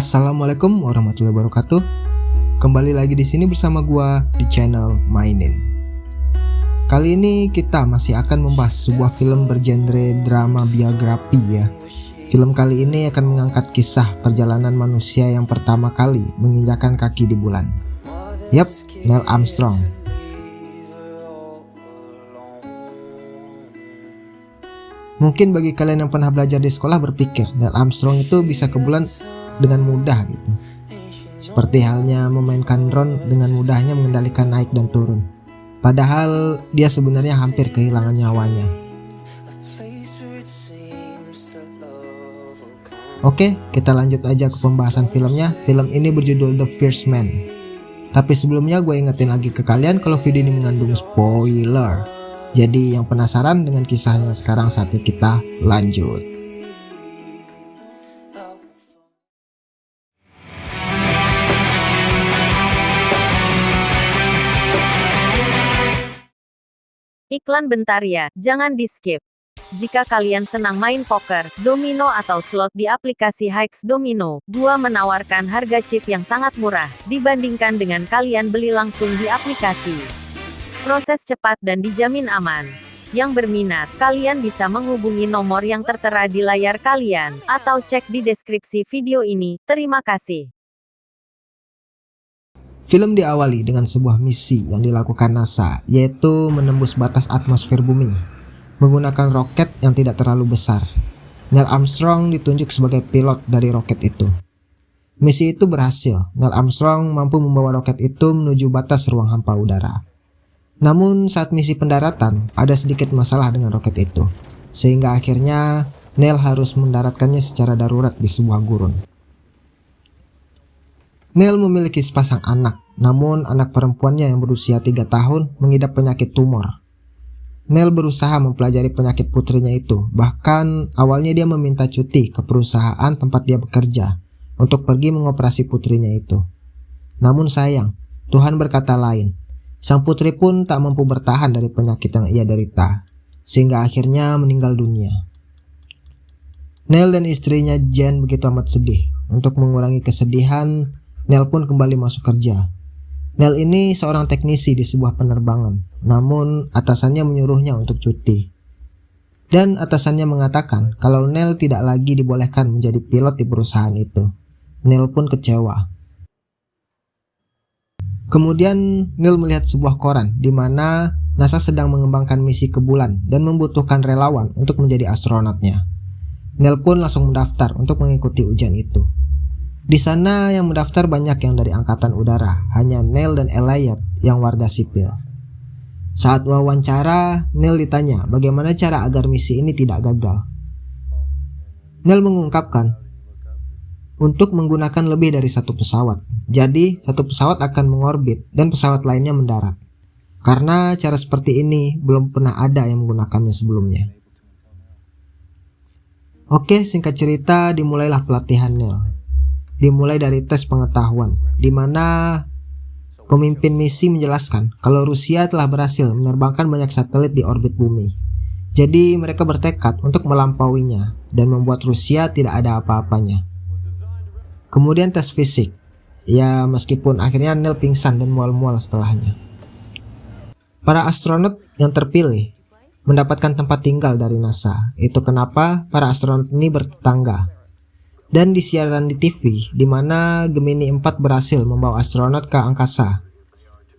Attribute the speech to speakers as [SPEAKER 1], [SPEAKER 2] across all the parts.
[SPEAKER 1] Assalamualaikum warahmatullahi wabarakatuh. Kembali lagi di sini bersama gua di channel Mainin. Kali ini kita masih akan membahas sebuah film bergenre drama biografi ya. Film kali ini akan mengangkat kisah perjalanan manusia yang pertama kali menginjakan kaki di bulan. Yap, Neil Armstrong. Mungkin bagi kalian yang pernah belajar di sekolah berpikir Neil Armstrong itu bisa ke bulan dengan mudah gitu. Seperti halnya memainkan drone dengan mudahnya mengendalikan naik dan turun. Padahal dia sebenarnya hampir kehilangan nyawanya. Oke, kita lanjut aja ke pembahasan filmnya. Film ini berjudul The First Man. Tapi sebelumnya gue ingetin lagi ke kalian kalau video ini mengandung spoiler. Jadi yang penasaran dengan kisahnya sekarang saatnya kita lanjut.
[SPEAKER 2] Iklan bentar ya, jangan di skip. Jika kalian senang main poker, domino atau slot di aplikasi Hikes Domino, gua menawarkan harga chip yang sangat murah, dibandingkan dengan kalian beli langsung di aplikasi. Proses cepat dan dijamin aman. Yang berminat, kalian bisa menghubungi nomor yang tertera di layar kalian, atau cek di deskripsi video ini. Terima kasih.
[SPEAKER 1] Film diawali dengan sebuah misi yang dilakukan NASA, yaitu menembus batas atmosfer bumi menggunakan roket yang tidak terlalu besar. Neil Armstrong ditunjuk sebagai pilot dari roket itu. Misi itu berhasil. Neil Armstrong mampu membawa roket itu menuju batas ruang hampa udara. Namun saat misi pendaratan, ada sedikit masalah dengan roket itu. Sehingga akhirnya Neil harus mendaratkannya secara darurat di sebuah gurun. Neil memiliki sepasang anak, namun anak perempuannya yang berusia 3 tahun mengidap penyakit tumor. Neil berusaha mempelajari penyakit putrinya itu, bahkan awalnya dia meminta cuti ke perusahaan tempat dia bekerja untuk pergi mengoperasi putrinya itu. Namun sayang, Tuhan berkata lain. Sang putri pun tak mampu bertahan dari penyakit yang ia derita, sehingga akhirnya meninggal dunia. Neil dan istrinya Jen begitu amat sedih. Untuk mengurangi kesedihan, Nel pun kembali masuk kerja. Nel ini seorang teknisi di sebuah penerbangan, namun atasannya menyuruhnya untuk cuti. Dan atasannya mengatakan kalau Nel tidak lagi dibolehkan menjadi pilot di perusahaan itu. Nel pun kecewa. Kemudian Neil melihat sebuah koran di mana NASA sedang mengembangkan misi ke bulan dan membutuhkan relawan untuk menjadi astronotnya. Neil pun langsung mendaftar untuk mengikuti ujian itu. Di sana yang mendaftar banyak yang dari angkatan udara, hanya Neil dan Elliot yang warga sipil. Saat wawancara, Neil ditanya bagaimana cara agar misi ini tidak gagal. Neil mengungkapkan, untuk menggunakan lebih dari satu pesawat. Jadi, satu pesawat akan mengorbit dan pesawat lainnya mendarat. Karena cara seperti ini belum pernah ada yang menggunakannya sebelumnya. Oke, singkat cerita dimulailah pelatihan Neil dimulai dari tes pengetahuan, di mana pemimpin misi menjelaskan kalau Rusia telah berhasil menerbangkan banyak satelit di orbit bumi. Jadi mereka bertekad untuk melampauinya dan membuat Rusia tidak ada apa-apanya. Kemudian tes fisik. Ya meskipun akhirnya Neil pingsan dan mual-mual setelahnya. Para astronot yang terpilih mendapatkan tempat tinggal dari NASA. Itu kenapa para astronot ini bertetangga dan di siaran di TV di mana Gemini 4 berhasil membawa astronot ke angkasa.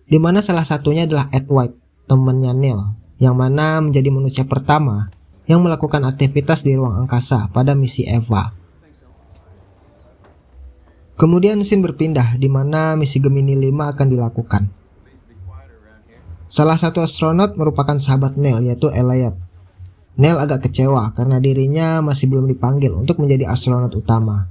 [SPEAKER 1] Di mana salah satunya adalah Ed White, temannya Neil, yang mana menjadi manusia pertama yang melakukan aktivitas di ruang angkasa pada misi Eva. Kemudian scene berpindah di mana misi Gemini 5 akan dilakukan. Salah satu astronot merupakan sahabat Neil yaitu Elliot Neil agak kecewa karena dirinya masih belum dipanggil untuk menjadi astronot utama.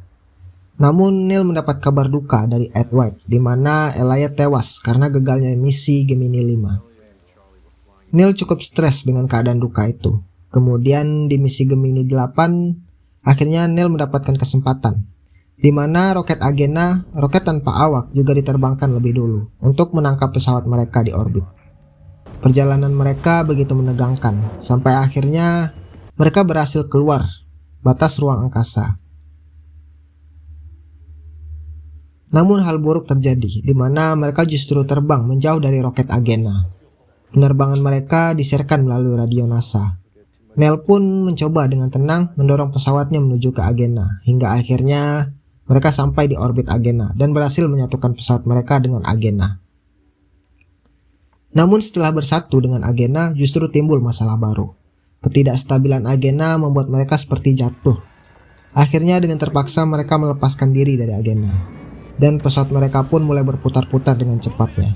[SPEAKER 1] Namun Neil mendapat kabar duka dari Ed White di mana Elliot tewas karena gagalnya misi Gemini 5. Neil cukup stres dengan keadaan duka itu. Kemudian di misi Gemini 8, akhirnya Neil mendapatkan kesempatan di mana roket Agena, roket tanpa awak juga diterbangkan lebih dulu untuk menangkap pesawat mereka di orbit. Perjalanan mereka begitu menegangkan, sampai akhirnya mereka berhasil keluar batas ruang angkasa. Namun hal buruk terjadi, di mana mereka justru terbang menjauh dari roket Agena. Penerbangan mereka disiarkan melalui radio NASA. Nel pun mencoba dengan tenang mendorong pesawatnya menuju ke Agena, hingga akhirnya mereka sampai di orbit Agena dan berhasil menyatukan pesawat mereka dengan Agena. Namun setelah bersatu dengan Agena justru timbul masalah baru. Ketidakstabilan Agena membuat mereka seperti jatuh. Akhirnya dengan terpaksa mereka melepaskan diri dari Agena. Dan pesawat mereka pun mulai berputar-putar dengan cepatnya.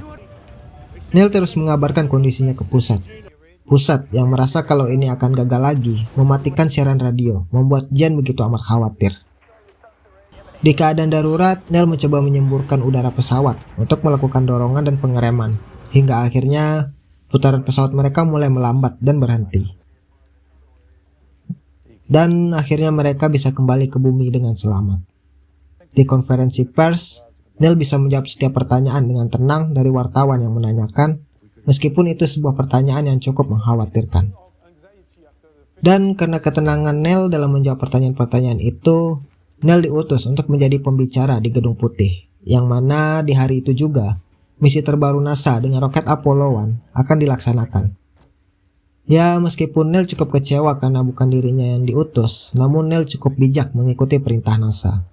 [SPEAKER 1] Neil terus mengabarkan kondisinya ke pusat. Pusat yang merasa kalau ini akan gagal lagi, mematikan siaran radio, membuat Jen begitu amat khawatir. Di keadaan darurat, Neil mencoba menyemburkan udara pesawat untuk melakukan dorongan dan pengereman, hingga akhirnya putaran pesawat mereka mulai melambat dan berhenti. Dan akhirnya mereka bisa kembali ke bumi dengan selamat. Di konferensi pers, Neil bisa menjawab setiap pertanyaan dengan tenang dari wartawan yang menanyakan, meskipun itu sebuah pertanyaan yang cukup mengkhawatirkan. Dan karena ketenangan Neil dalam menjawab pertanyaan-pertanyaan itu, Neil diutus untuk menjadi pembicara di Gedung Putih, yang mana di hari itu juga misi terbaru NASA dengan roket Apollo 1 akan dilaksanakan. Ya, meskipun Neil cukup kecewa karena bukan dirinya yang diutus, namun Neil cukup bijak mengikuti perintah NASA.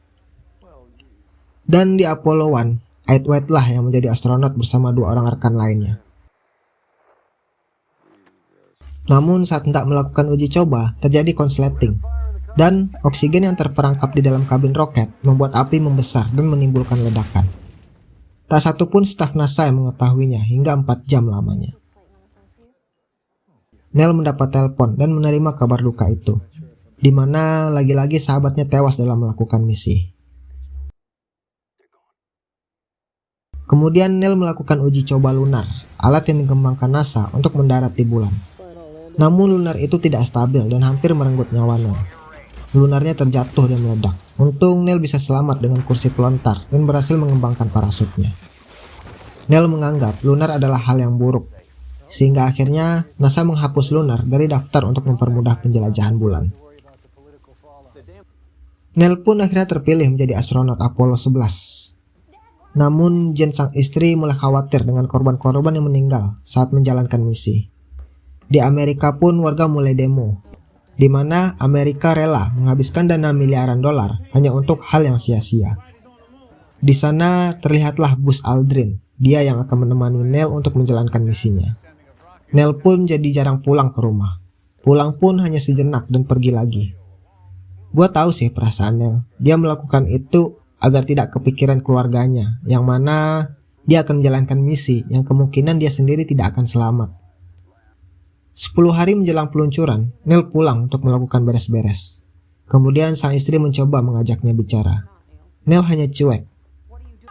[SPEAKER 1] Dan di Apollo 1, Ed White lah yang menjadi astronot bersama dua orang rekan lainnya. Namun saat hendak melakukan uji coba, terjadi konsleting, dan oksigen yang terperangkap di dalam kabin roket membuat api membesar dan menimbulkan ledakan. Tak satu pun staf NASA yang mengetahuinya hingga 4 jam lamanya. Nell mendapat telepon dan menerima kabar duka itu, di mana lagi-lagi sahabatnya tewas dalam melakukan misi. Kemudian Nell melakukan uji coba lunar, alat yang dikembangkan NASA untuk mendarat di bulan. Namun lunar itu tidak stabil dan hampir merenggut nyawa Nell. Lunarnya terjatuh dan meledak. Untung Neil bisa selamat dengan kursi pelontar dan berhasil mengembangkan parasutnya. Neil menganggap lunar adalah hal yang buruk, sehingga akhirnya NASA menghapus lunar dari daftar untuk mempermudah penjelajahan bulan. Neil pun akhirnya terpilih menjadi astronot Apollo 11. Namun Jen sang istri mulai khawatir dengan korban-korban yang meninggal saat menjalankan misi. Di Amerika pun warga mulai demo di mana Amerika rela menghabiskan dana miliaran dolar hanya untuk hal yang sia-sia. Di sana terlihatlah Bus Aldrin, dia yang akan menemani Neil untuk menjalankan misinya. Neil pun jadi jarang pulang ke rumah. Pulang pun hanya sejenak dan pergi lagi. Gua tahu sih perasaan Neil. Dia melakukan itu agar tidak kepikiran keluarganya, yang mana dia akan menjalankan misi yang kemungkinan dia sendiri tidak akan selamat. 10 hari menjelang peluncuran, Neil pulang untuk melakukan beres-beres. Kemudian sang istri mencoba mengajaknya bicara. Neil hanya cuek.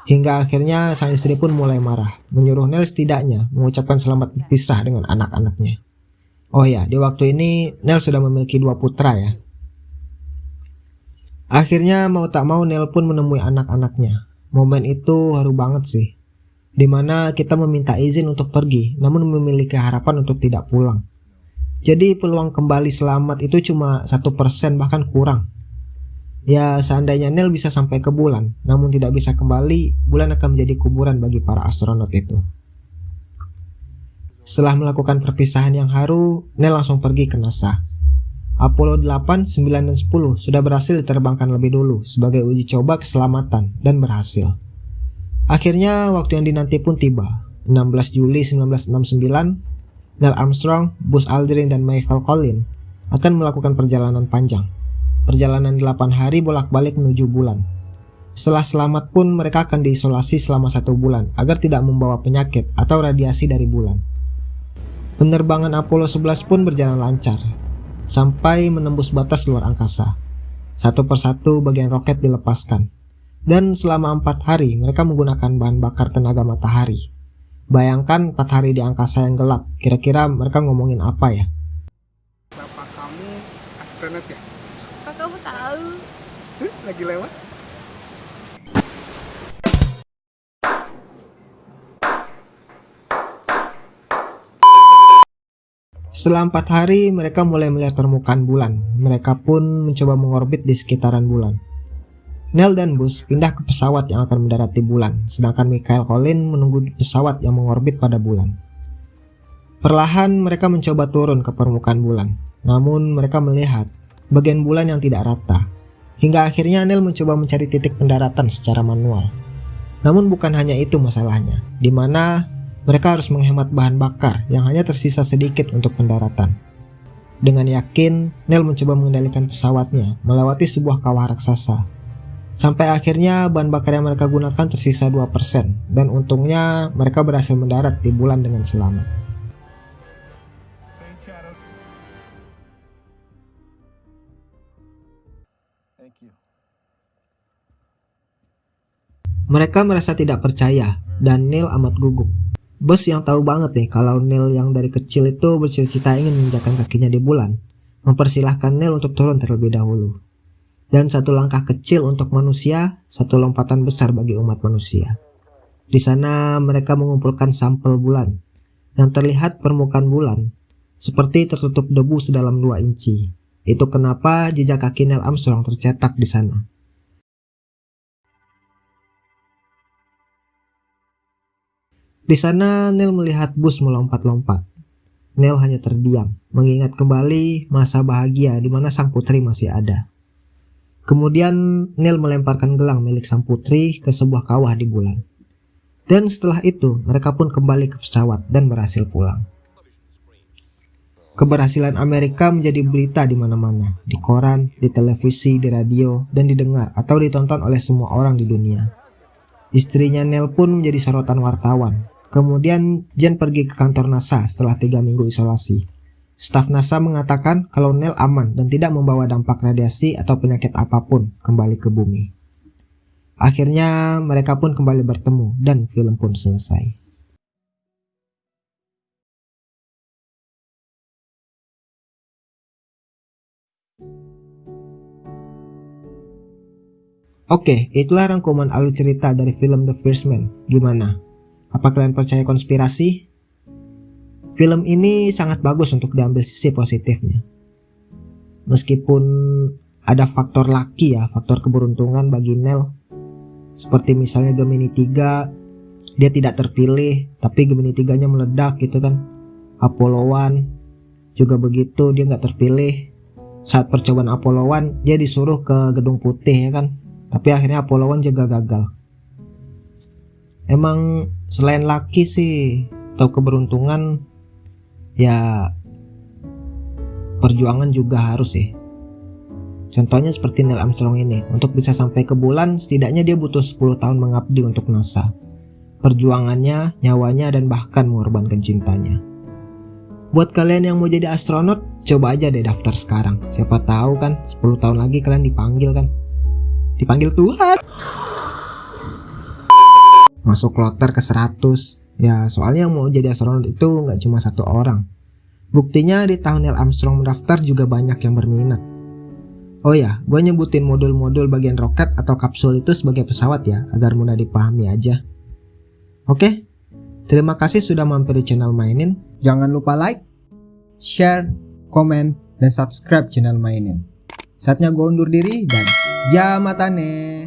[SPEAKER 1] Hingga akhirnya sang istri pun mulai marah, menyuruh Neil setidaknya mengucapkan selamat berpisah dengan anak-anaknya. Oh ya, di waktu ini Neil sudah memiliki dua putra ya. Akhirnya mau tak mau Neil pun menemui anak-anaknya. Momen itu haru banget sih. Di mana kita meminta izin untuk pergi, namun memiliki harapan untuk tidak pulang. Jadi peluang kembali selamat itu cuma satu persen bahkan kurang. Ya seandainya Neil bisa sampai ke bulan, namun tidak bisa kembali, bulan akan menjadi kuburan bagi para astronot itu. Setelah melakukan perpisahan yang haru, Neil langsung pergi ke NASA. Apollo 8, 9, dan 10 sudah berhasil diterbangkan lebih dulu sebagai uji coba keselamatan dan berhasil. Akhirnya waktu yang dinanti pun tiba. 16 Juli 1969, Neil Armstrong, Buzz Aldrin, dan Michael Collins akan melakukan perjalanan panjang. Perjalanan 8 hari bolak-balik menuju bulan. Setelah selamat pun mereka akan diisolasi selama satu bulan agar tidak membawa penyakit atau radiasi dari bulan. Penerbangan Apollo 11 pun berjalan lancar, sampai menembus batas luar angkasa. Satu persatu bagian roket dilepaskan, dan selama empat hari mereka menggunakan bahan bakar tenaga matahari. Bayangkan 4 hari di angkasa yang gelap, kira-kira mereka ngomongin apa ya?
[SPEAKER 3] Bapak kamu astronot ya?
[SPEAKER 4] Kok kamu tahu?
[SPEAKER 3] Tuh, lagi lewat.
[SPEAKER 1] Setelah empat hari, mereka mulai melihat permukaan bulan. Mereka pun mencoba mengorbit di sekitaran bulan. Neil dan Buzz pindah ke pesawat yang akan mendarat di bulan, sedangkan Michael Collins menunggu di pesawat yang mengorbit pada bulan. Perlahan mereka mencoba turun ke permukaan bulan, namun mereka melihat bagian bulan yang tidak rata. Hingga akhirnya Neil mencoba mencari titik pendaratan secara manual. Namun bukan hanya itu masalahnya, di mana mereka harus menghemat bahan bakar yang hanya tersisa sedikit untuk pendaratan. Dengan yakin, Neil mencoba mengendalikan pesawatnya melewati sebuah kawah raksasa. Sampai akhirnya bahan bakar yang mereka gunakan tersisa 2% dan untungnya mereka berhasil mendarat di bulan dengan selamat. Mereka merasa tidak percaya dan Neil amat gugup. Bos yang tahu banget nih kalau Neil yang dari kecil itu bercita-cita ingin menginjakan kakinya di bulan, mempersilahkan Neil untuk turun terlebih dahulu. Dan satu langkah kecil untuk manusia, satu lompatan besar bagi umat manusia. Di sana mereka mengumpulkan sampel bulan, yang terlihat permukaan bulan, seperti tertutup debu sedalam 2 inci. Itu kenapa jejak kaki Neil Armstrong tercetak di sana. Di sana Neil melihat bus melompat-lompat. Neil hanya terdiam, mengingat kembali masa bahagia di mana sang putri masih ada. Kemudian Neil melemparkan gelang milik sang putri ke sebuah kawah di bulan. Dan setelah itu mereka pun kembali ke pesawat dan berhasil pulang. Keberhasilan Amerika menjadi berita di mana-mana, di koran, di televisi, di radio, dan didengar atau ditonton oleh semua orang di dunia. Istrinya Neil pun menjadi sorotan wartawan, Kemudian Jen pergi ke kantor NASA setelah tiga minggu isolasi. Staf NASA mengatakan kalau Neil aman dan tidak membawa dampak radiasi atau penyakit apa pun kembali ke bumi. Akhirnya mereka pun kembali bertemu dan film pun selesai. Oke, itulah rangkuman alur cerita dari film The First Man. Gimana? Apa kalian percaya konspirasi? Film ini sangat bagus untuk diambil sisi positifnya. Meskipun ada faktor laki ya, faktor keberuntungan bagi Nel. Seperti misalnya Gemini 3, dia tidak terpilih, tapi Gemini 3-nya meledak gitu kan. Apollo 1 juga begitu, dia nggak terpilih. Saat percobaan Apollo 1, dia disuruh ke Gedung Putih ya kan. Tapi akhirnya Apollo 1 juga gagal. Emang selain laki sih atau keberuntungan ya perjuangan juga harus sih contohnya seperti Neil Armstrong ini untuk bisa sampai ke bulan setidaknya dia butuh 10 tahun mengabdi untuk NASA perjuangannya, nyawanya, dan bahkan mengorbankan cintanya. Buat kalian yang mau jadi astronot, coba aja deh daftar sekarang. Siapa tahu kan 10 tahun lagi kalian dipanggil kan. Dipanggil Tuhan masuk kloter ke 100 ya soalnya yang mau jadi astronot itu nggak cuma satu orang. Buktinya di tahun Neil Armstrong mendaftar juga banyak yang berminat. Oh ya gue nyebutin modul-modul bagian roket atau kapsul itu sebagai pesawat ya agar mudah dipahami aja. Oke terima kasih sudah mampir di channel mainin. Jangan lupa like share komen dan subscribe channel mainin. Saatnya gue undur diri dan jamatane